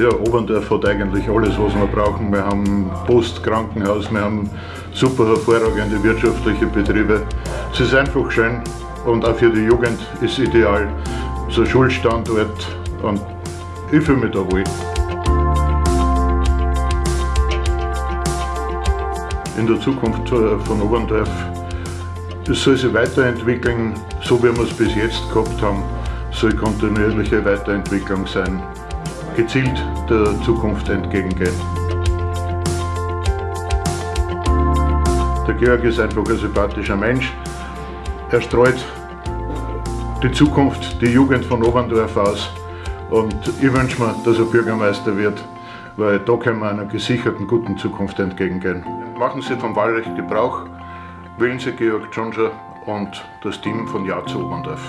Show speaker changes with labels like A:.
A: Ja, Oberndorf hat eigentlich alles, was wir brauchen. Wir haben Post, Krankenhaus, wir haben super hervorragende wirtschaftliche Betriebe. Es ist einfach schön und auch für die Jugend ist ideal. So ein Schulstandort und ich fühle mich da wohl. In der Zukunft von Oberndorf es soll sich weiterentwickeln, so wie wir es bis jetzt gehabt haben, soll kontinuierliche Weiterentwicklung sein gezielt der Zukunft entgegengehen. Der Georg ist einfach ein sympathischer Mensch. Er streut die Zukunft, die Jugend von Oberndorf aus und ich wünsche mir, dass er Bürgermeister wird, weil da können wir einer gesicherten, guten Zukunft entgegengehen. Machen Sie vom Wahlrecht Gebrauch, wählen Sie Georg Tschunscher und das Team von Ja zu Oberndorf.